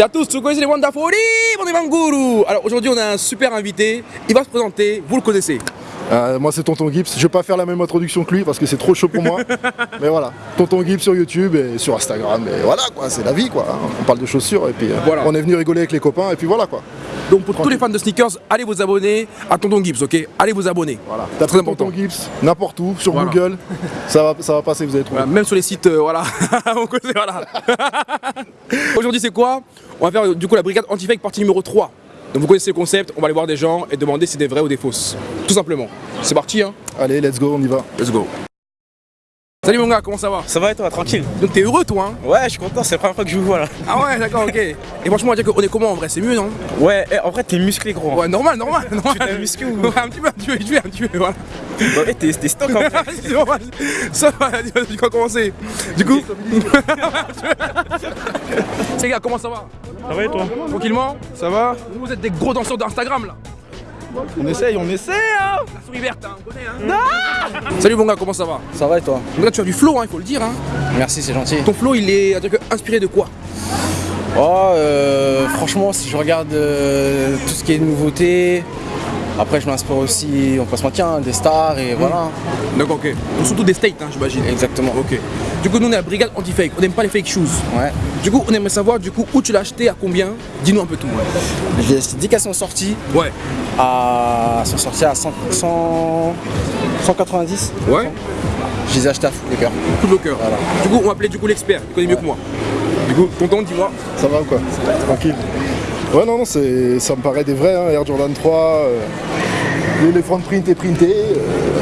Salut à tous, vous connaissez les Wonderful on est Alors aujourd'hui on a un super invité, il va se présenter, vous le connaissez euh, moi c'est Tonton Gibbs, je vais pas faire la même introduction que lui parce que c'est trop chaud pour moi. mais voilà, Tonton Gibbs sur YouTube et sur Instagram et voilà quoi, c'est la vie quoi. On parle de chaussures et puis euh, voilà. on est venu rigoler avec les copains et puis voilà quoi. Donc pour tous les fans de sneakers, allez vous abonner à Tonton Gibbs, ok? Allez vous abonner. Voilà. T'as très important. Tonton Gibbs, n'importe où, sur Google, ça va, ça va passer, vous allez trouver. même sur les sites, euh, voilà. voilà. Aujourd'hui c'est quoi? On va faire du coup la brigade anti-fake partie numéro 3. Donc vous connaissez le concept, on va aller voir des gens et demander si c'est des vrais ou des fausses. Tout simplement. C'est parti hein Allez, let's go, on y va. Let's go. Salut mon gars, comment ça va? Ça va et toi, tranquille? Donc t'es heureux toi hein? Ouais, je suis content, c'est la première fois que je vous vois là. Ah ouais, d'accord, ok. Et franchement, on va dire qu'on est comment en vrai? C'est mieux non? Ouais, eh, en vrai t'es musclé gros. Ouais, normal, normal. normal. Tu t'es musclé ou? Un petit peu, un petit peu, un petit peu, un petit peu, voilà. Bon, eh, t'es stock en fait. ça va, tu vas commencer. Du coup. C'est gars, comment ça va? Ça va et toi Tranquillement Ça va Vous êtes des gros danseurs d'Instagram là on essaye, on essaye hein La souris verte, hein, on connaît hein Salut mon gars, comment ça va Ça va et toi Mon gars, tu as du flow, hein, il faut le dire hein Merci, c'est gentil. Ton flow, il est inspiré de quoi Oh, euh, franchement, si je regarde euh, tout ce qui est nouveauté, après je m'inspire aussi, on peut se mentir, hein, des stars et voilà. D'accord, ok. surtout des states, hein, j'imagine. Exactement. Ok. Du coup, nous on est à Brigade Anti-Fake, on n'aime pas les fake shoes. Ouais. Du coup, on aimerait savoir du coup où tu l'as acheté, à combien? Dis-nous un peu tout. J'ai dit qu'elles sont sorties. Ouais. À... Elles sont sorties à 100... 190. Ouais. Je les ai achetées à Foot Locker. Foot Locker. Voilà. Du coup, on va appeler du coup l'expert, il connaît mieux que moi. Du coup, tonton, dis-moi. Ça va ou quoi? Tranquille. Ouais, non, non, ça me paraît des vrais, hein, Air Jordan 3, euh, l'éléphant print est printé,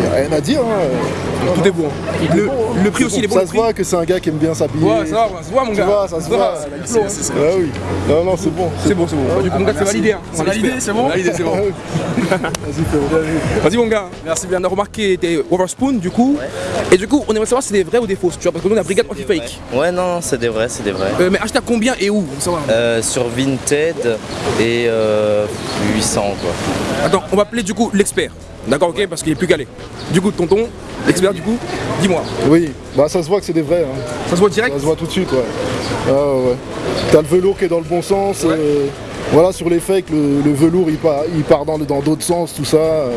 euh, rien à dire. Hein, tout est bon. Le, le prix aussi, il est bon. Ça se voit que c'est un gars qui aime bien s'habiller. Ouais, ça, ça se voit, mon gars. Tu vois, ça se voit. Ah oui. Non, non, c'est bon. C'est bon, c'est bon. Du coup, mon gars, c'est validé. Hein. C'est validé, c'est bon Validé, c'est bon. Vas-y, Vas-y, mon gars. Merci bien. On a remarqué tes Overspoon, du coup. Et du coup, on aimerait savoir si c'est des vrais ou des fausses. Tu vois, parce que nous, on a brigade anti-fake. Ouais, non, c'est des vrais, c'est des vrais. Euh, mais acheté à combien et où euh, Sur Vinted et euh, 800, quoi. Attends, on va appeler du coup l'expert. D'accord, ok, parce qu'il est plus calé. Du coup, tonton, l'expert, du coup, dis-moi. Oui, bah ça se voit que c'est des vrais. Hein. Ça se voit direct Ça se voit tout de suite, ouais. Ah, ouais. T'as le velours qui est dans le bon sens. Euh, voilà, sur les fakes, le, velours il part, il part dans d'autres sens, tout ça. Euh.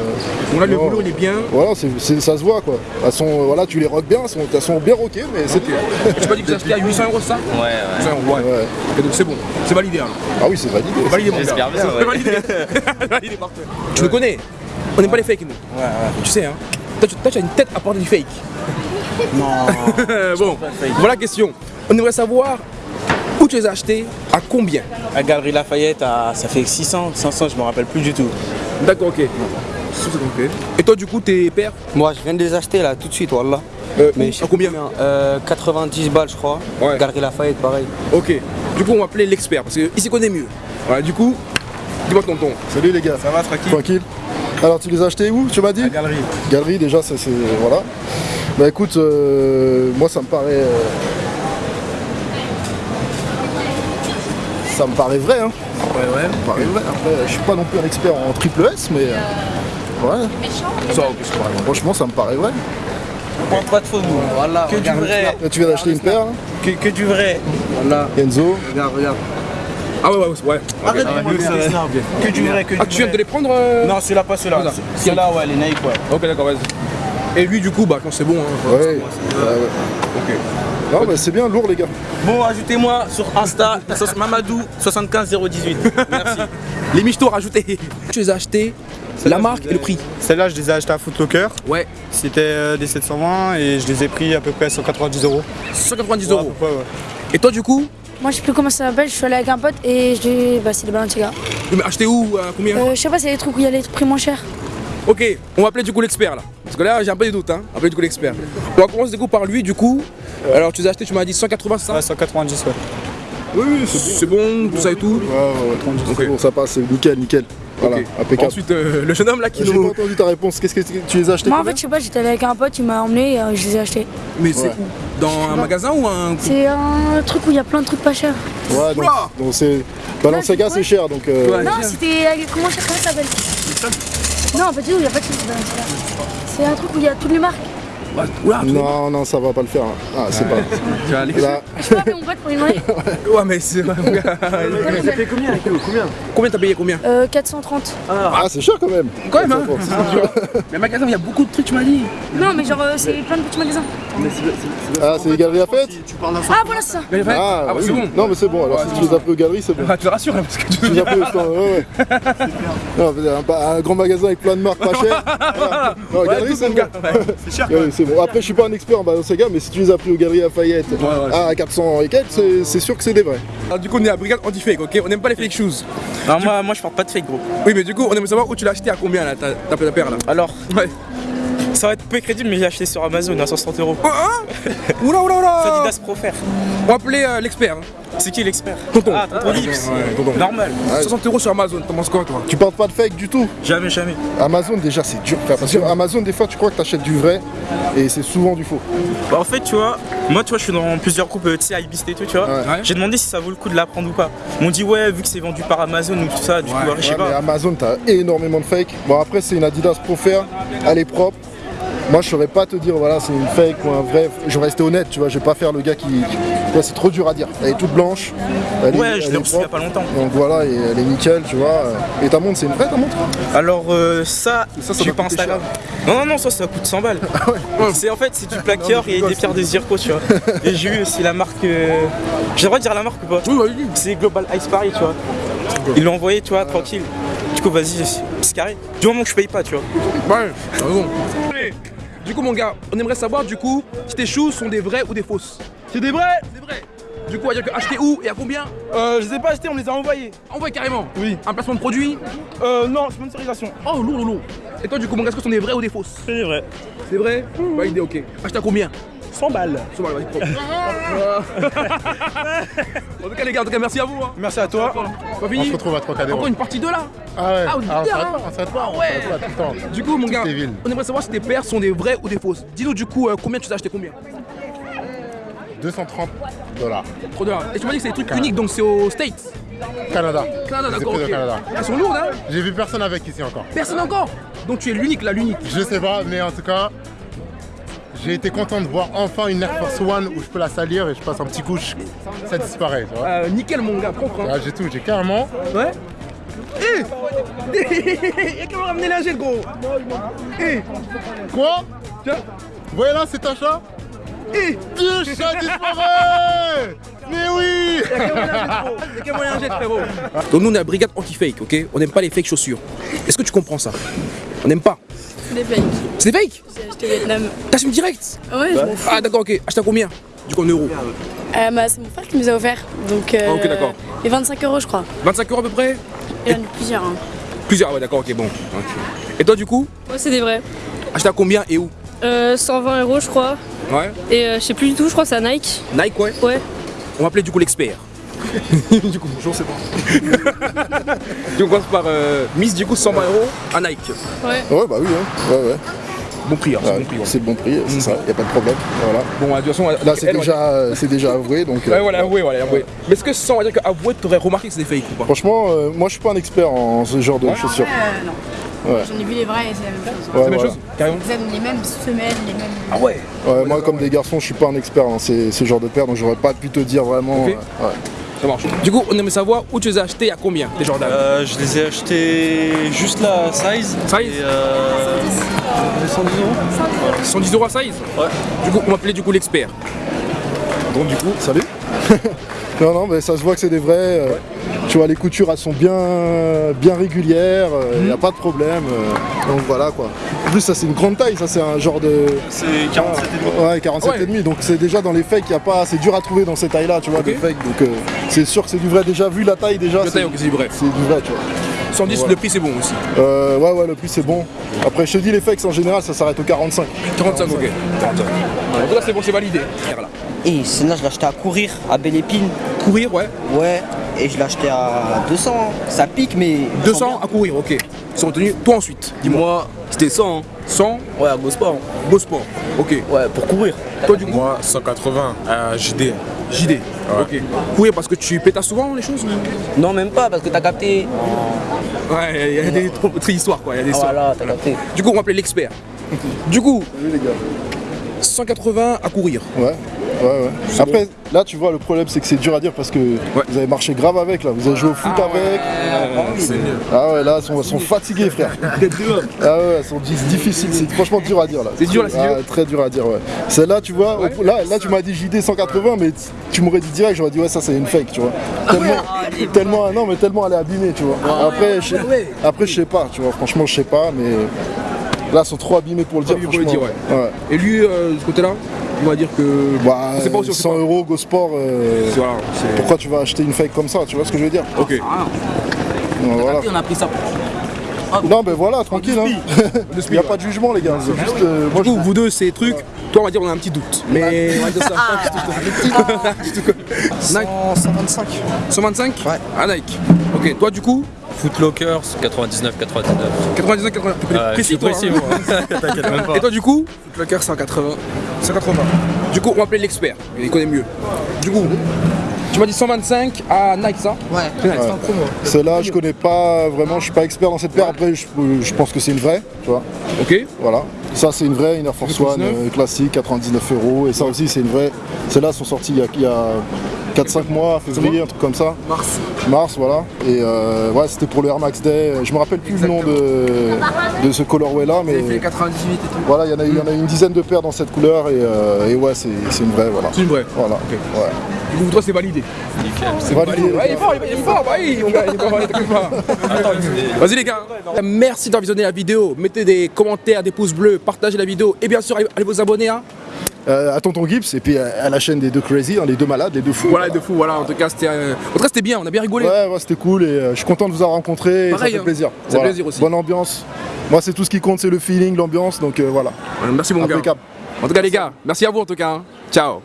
bon, là, le velours il est bien. Voilà, ça se voit quoi. Elles sont, euh, voilà, tu les rock bien, elles sont, bien rockées, mais c'est tout. tu m'as dit que ça acheté à 800 euros ça Ouais, ouais. ouais. ouais. donc c'est bon, c'est validé alors. Ah oui, c'est validé. Validé, mon gars. Validé. validé, parfait. Tu me connais on n'aime pas les fakes nous. Ouais, ouais. Tu sais hein. Toi tu, as une tête à porter du fake. Non. bon, voilà la question. On aimerait savoir où tu les as achetés, à combien? À Galerie Lafayette, ça fait 600, 500, je me rappelle plus du tout. D'accord, ok. Et toi du coup tes pères? Moi je viens de les acheter là tout de suite voilà. Euh, mais à combien? euh, 90 balles je crois. Ouais. Galerie Lafayette pareil. Ok. Du coup on va appeler l'expert parce qu'il s'y connaît mieux. Voilà du coup, dis-moi tonton. Salut les gars. Ça va tranquille? Tranquille. Alors tu les as achetés où tu m'as dit galerie. Galerie déjà c'est voilà. Bah écoute, euh, moi ça me paraît. Euh, ça me paraît vrai hein. Ouais ouais. Ça me paraît vrai. Après je suis pas non plus un expert en triple S mais. Euh, ouais. Ça, Franchement ça me paraît vrai. On prend pas de faux nous. Voilà. Que du vrai. tu viens d'acheter une paire que, que, du vrai. Voilà. Enzo. Regarde, regarde. Ah ouais, ouais, ouais. Arrête de Que du vrai, que du Ah, tu viens de les prendre euh... Non, celui-là, pas celui-là. Celui-là, ouais, les Nike, ouais. Ok, d'accord, vas-y. Et lui, du coup, bah, quand c'est bon. Hein, ouais. ouais. Ok. Non, bah, c'est bien lourd, les gars. Bon, ajoutez-moi sur Insta, Mamadou 75018. Merci. Les michtos rajoutés. Tu les as achetés la marque et le prix Celle-là, je les ai achetés à Footlocker. Ouais. C'était euh, des 720 et je les ai pris à peu près à 190 euros. 190 euros ouais, ouais. Et toi, du coup moi je sais plus comment ça s'appelle, je suis allé avec un pote et je dis bah c'est des Balenciaga. Mais acheter où à Combien? Euh, Je sais pas, c'est des trucs où il y a les prix moins chers. Ok, on va appeler du coup l'expert là. Parce que là j'ai un peu des doutes, hein. On va appeler du coup l'expert. On va commencer du coup par lui du coup. Alors tu les as acheté, tu m'as dit 180 ça? Ouais 190 ouais. Oui, oui, c'est bon. tout ça et tout Ouais, ouais, ouais. Bon, ça passe, nickel, nickel. Voilà, impeccable. Ensuite, euh, le jeune homme là qui nous. J'ai pas entendu ta réponse. Qu'est-ce que tu les as achetés Moi, en fait, je sais pas, j'étais allé avec un pote, il m'a emmené et euh, je les ai achetés. Mais c'est où Dans un magasin ou un. C'est un truc où il y a plein de trucs pas chers. Ouais, donc, donc c'est. Balenciaga, c'est cher donc. Euh... non, c'était. Comment ça s'appelle? Non, pas du tout, il n'y a pas de Balenciaga. C'est un truc où il y a toutes les marques. Non, non, ça va pas le faire. Ah, c'est pas. tu vas aller- Là, Je peux appeler mon pote pour lui demander Ouais, mais c'est. mon gars. Combien t'as payé combien euh, 430. ah, c'est cher quand même. Quand même, hein. Mais magasin, il y a beaucoup de trucs, tu m'as dit. Non, mais genre, euh, c'est plein de petits magasins. Ah, c'est les galeries à fête Ah, voilà, c'est ça. Mais. Ah, Ah, bah, oui. c'est bon. Non, mais c'est bon. Alors, Ouais, si c'est tu les appelles aux galeries, c'est bon. Ah, tu te rassures, parce que tu les appelles au stand, ouais, ouais. Non, mais un, grand magasin avec plein de marques pas chères. Voilà. Non, Ouais, galerie, tout, c'est bon. gars. Ouais. C'est bon. Après, je suis pas un expert en Balenciaga, mais si tu les as pris aux galeries Lafayette ouais. à 400 et quelques, c'est- sûr que c'est des vrais. Alors, du coup, on est à Brigade Anti-Fake, ok? On n'aime pas les fake shoes. Alors moi, moi je porte pas de fake gros. Oui, mais du coup, on aimerait savoir où tu l'as acheté à combien là, ta, ta paire là? Alors, Ouais. Ça va être peu crédible mais j'ai acheté sur Amazon à 160 euros. Oh, hein Oula, oula, oula Adidas Pro Faire. On va appeler euh, l'expert. hein. C'est qui l'expert Tonton. Ah, tonton Gibbs. Ouais, tonton. Normal. 60 euros sur Amazon, t'en penses quoi toi Tu portes pas de fake du tout. Jamais, jamais. Amazon, déjà, c'est dur. frère, Parce que Amazon, des fois, tu crois que t'achètes du vrai et c'est souvent du faux. Bah, en fait, tu vois, moi, tu vois, je suis dans plusieurs groupes, euh, tu sais, Ibist et tout, tu vois. Ouais. J'ai demandé si ça vaut le coup de la prendre ou pas. Ils m'ont dit, ouais, vu que c'est vendu par Amazon ou tout ça, du coup, Ouais. je sais Ouais, mais pas. Amazon, t'as énormément de fake. Bon, après, c'est une Adidas Pro Fair, elle est propre. Moi, je saurais pas te dire, voilà, c'est une fake ou un vrai. Je vais rester honnête, tu vois, je vais pas faire le gars qui. c'est trop dur à dire. Elle est toute blanche. elle Ouais, je l'ai reçu il y a pas longtemps. Donc voilà, et elle est nickel, tu vois. Et ta montre, c'est une vraie ta montre? Alors, euh, ça, Ça, ça pas Instagram. Non, non, non, ça, ça coûte 100 balles. C'est en fait, c'est du plaqueur et des pierres de zirco, tu vois. Et j'ai eu aussi la marque. euh, J'ai le droit de dire la marque ou pas? Oui, vas-y. C'est Global Ice Paris, tu vois. Ils l'ont envoyé, tu vois, tranquille. Du coup, vas-y, c'est carré. Du moment que je paye pas, tu vois. Ouais, t'as raison. Du coup, mon gars, on aimerait savoir du coup si tes shoes sont des vrais ou des fausses. C'est des vrais C'est des vrais. Du coup, on va dire que acheter où et à combien Euh, je les ai pas achetés, on me les a envoyés. Envoie carrément. Oui. Un placement de produit Euh, non, sponsorisation. Oh, lourd, lourd, lourd. Et toi, du coup, mon gars, est-ce que ce sont des vrais ou des fausses C'est vrai. C'est vrai Validé, ok. Acheter à combien 100 balles. Vas-y, en tout cas, les gars, en tout cas, merci à vous. Hein. Merci à toi. Pas fini On se retrouve à Trocadéro. Encore une partie 2 là Ah ouais, Ah, on Ah, on s'arrête hein. pas, on s'arrête pas, Ah on ouais. s'arrête pas tout le temps. Du coup, mon gars, on aimerait savoir si tes paires sont des vraies ou des fausses. Dis-nous du coup, euh, combien tu as acheté combien 230 dollars. Trop bien. Et tu m'as dit que c'est des trucs uniques, donc c'est aux States. Canada. Canada, d'accord, pris au ok. Canada. Elles sont lourdes, hein J'ai vu personne avec ici encore. Personne encore Donc tu es l'unique là, l'unique. Je sais pas, mais en tout cas, j'ai été content de voir enfin une Air Force One où je peux la salir et je passe un petit coup, je- ça disparaît. Tu vois. Euh, nickel, mon gars, propre. Hein. Ah, j'ai tout, j'ai carrément. Ouais Eh Y'a qu'à me ramener la gel, gros Eh Quoi Tiens Vous voyez là, c'est un chat Eh Dieu, chat disparaît Mais oui Y'a qu'à moyen jet, frérot Donc nous, on est à Brigade Anti-Fake, ok? On n'aime pas les fake chaussures. Est-ce que tu comprends ça? On n'aime pas. Des fakes. C'est des fake J'ai acheté Vietnam. T'assumes direct Ouais, je m'en fous. Ah d'accord, ok. Acheté à combien Du coup en euros. Euh, bah, c'est mon frère qui nous a offert. Donc, euh, Ah, ok, d'accord. Et 25 euros, je crois. 25 euros à peu près Il y en a plusieurs. Hein. Plusieurs, ah ouais d'accord, ok, bon. Et toi du coup Ouais, c'est des vrais. Acheté à combien et où Euh, 120 euros, je crois. Ouais. Et euh, je sais plus du tout, je crois que c'est à Nike. Nike, ouais. Ouais. On va appeler du coup l'expert. du coup, bonjour, c'est bon. coup, on commence par euh, Miss, du coup, 120 euros à Nike. Ouais. Ouais, bah oui, hein. Ouais, ouais. Bon prix, hein, c'est bon prix. ouais. c'est le bon prix, c'est ça, y a pas de problème. Voilà. Bon, de toute façon, Là, c'est déjà, euh, c'est déjà avoué, donc. euh, Ouais, voilà, avoué, voilà, avoué. Mais est-ce que sans, on va dire qu'avoué, t'aurais remarqué que c'est des fake ou pas? Franchement, euh, moi, je suis pas un expert en ce genre de chaussures. Euh, non. Ouais. J'en ai vu les vrais et c'est la même chose. Ouais, C'est la même voilà. chose Carrément. Les mêmes semelles, les mêmes. Ah ouais Ouais, moi, comme des garçons, je suis pas un expert en ces, ces genres de paires, donc j'aurais pas pu te dire vraiment. Euh, ouais. Ça marche. Du coup, on aimerait savoir où tu les as achetés et à combien, les Jordan Euh, je les ai achetés juste la size. Size? Et euh, 110 euros 110 euros à size? Ouais. Du coup, on va appeler du coup l'expert. Donc, du coup, salut Non, non, mais ça se voit que c'est des vrais. euh, Tu vois, les coutures, elles sont bien, bien régulières, il n'y a pas de problème. euh, donc voilà quoi. En plus, ça, c'est une grande taille, ça, c'est un genre de. C'est 47 et demi. Ouais, 47 Ouais. et demi. Donc, c'est déjà dans les fakes, il y a pas. C'est dur à trouver dans ces tailles-là, tu vois, Ok. des fakes. Donc, euh, c'est sûr que c'est du vrai. Déjà, vu la taille, déjà. La c'est- taille, c'est du vrai. C'est du vrai, tu vois. 110, Voilà. le prix c'est bon aussi. Euh, ouais, ouais, le prix c'est bon. Après, je te dis, les fakes en général, ça s'arrête au 45. 45, ok. 45. En tout cas, c'est bon, c'est validé. Et sinon, je l'ai acheté à courir, à Belle Épine. Courir, ouais. Ouais, et je l'ai acheté à 200. hein. Ça pique, mais. 200 à courir, ok. Ils sont retenus. Toi ensuite, dis-moi. Moi, c'était 100. hein. 100, Ouais, à Gosport. beau sport. Ok. Ouais, pour courir. Toi du coup Moi, 180 à JD. JD. Ok. Courir parce que tu pétasses souvent les choses Non, même pas, parce que t'as capté. Ouais, il y a des histoires quoi. Il y a des Ah, histoires. voilà, t'as capté. Du coup, on va appeler l'expert. Du coup, 180 à courir. Ouais, ouais, ouais. Après, là, tu vois, le problème, c'est que c'est dur à dire parce que vous avez marché grave avec, là. Vous avez joué au foot avec. Ah ouais, là, ils sont, sont fatigués, frère. Ah ouais, ils sont difficiles. C'est franchement dur à dire, là. C'est dur, là, c'est Ah, Très dur à dire, ouais. Celle-là, tu vois, au- là, là, tu m'as dit JD 180, mais tu m'aurais dit direct, j'aurais dit, ouais, ça, c'est une fake, tu vois. Tellement, tellement, non, mais tellement elle est abîmée, tu vois. Après, je sais- après, je sais pas, tu vois. Franchement, je sais pas, mais. Là, ils sont trop abîmés pour le dire, abîmés pour le franchement. dire, ouais. Et lui, euh, de ce côté-là, on va dire que. Bah, c'est pas aussi, on sait 100 euros Go Sport, euh, Voilà, c'est- pourquoi tu vas acheter une fake comme ça Tu vois ce que je veux dire Ok. Donc, voilà. On a pris ça. Non, mais voilà, tranquille. hein. Il n'y a pas de jugement, les gars. C'est juste. euh, moi, Du coup, vous deux, ces trucs, toi, on va dire, on a un petit doute. Mais on va dire ça. Un petit doute. Nike 125. 125 Ouais. Ah, Nike. Ok, toi, du coup Footlocker, 99, 99. 99, 80. Ouais, précis, toi. précis, hein. même pas. Et toi, du coup Footlocker 180. 180. Du coup, on va appeler l'expert. Il connaît mieux. Du coup, tu m'as dit 125 à Nike, ça? Ouais. Ouais. Celle-là, je connais pas vraiment, je suis pas expert dans cette paire. Après, je, je pense que c'est une vraie, tu vois. Ok. Voilà. Ça, c'est une vraie, une Air Force One 99. euh, classique, 99 euros. Et ça aussi, c'est une vraie. Celles-là sont sorties il y a, il y a 4-5 mois, février, un truc comme ça. Mars. Mars, voilà. Et euh, ouais, c'était pour le Air Max Day. Je me rappelle plus le nom de, de ce colorway là, mais fait 98 et tout. voilà, il y, en a, il y en a une dizaine de paires dans cette couleur et, euh, et ouais, c'est c'est une vraie, voilà. C'est une vraie. Voilà. Ouais. Du coup, toi, c'est validé. C'est validé. Ouais, il est fort, il est fort, bah oui, mon gars, il est fort, t'inquiète pas. Vas-y les gars, merci d'avoir visionné la vidéo. Mettez des commentaires, des pouces bleus, partagez la vidéo et bien sûr allez allez vous abonner hein. Euh, à Tonton Gibbs et puis à, à la chaîne des deux crazy, hein, les deux malades, les deux fous. Voilà, de fou, voilà. En tout cas, c'était euh, bien, on a bien rigolé. Ouais, ouais, c'était cool et euh, je suis content de vous avoir rencontré. et Pareil, ça fait hein. plaisir. Ça fait plaisir aussi. Bonne ambiance. Moi, c'est tout ce qui compte, c'est le feeling, l'ambiance. Donc voilà. Merci mon gars. Impeccable. En tout cas les gars, merci à vous en tout cas. hein. Ciao.